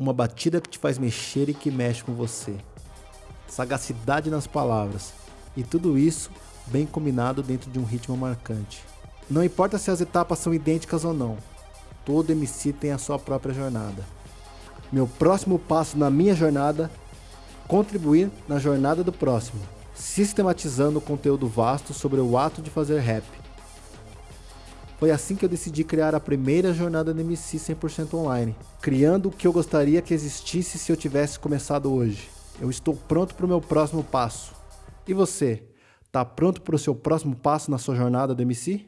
Uma batida que te faz mexer e que mexe com você. Sagacidade nas palavras. E tudo isso bem combinado dentro de um ritmo marcante. Não importa se as etapas são idênticas ou não, todo MC tem a sua própria jornada. Meu próximo passo na minha jornada contribuir na jornada do próximo, sistematizando o conteúdo vasto sobre o ato de fazer rap. Foi assim que eu decidi criar a primeira jornada do MC 100% online, criando o que eu gostaria que existisse se eu tivesse começado hoje. Eu estou pronto para o meu próximo passo. E você, está pronto para o seu próximo passo na sua jornada do MC?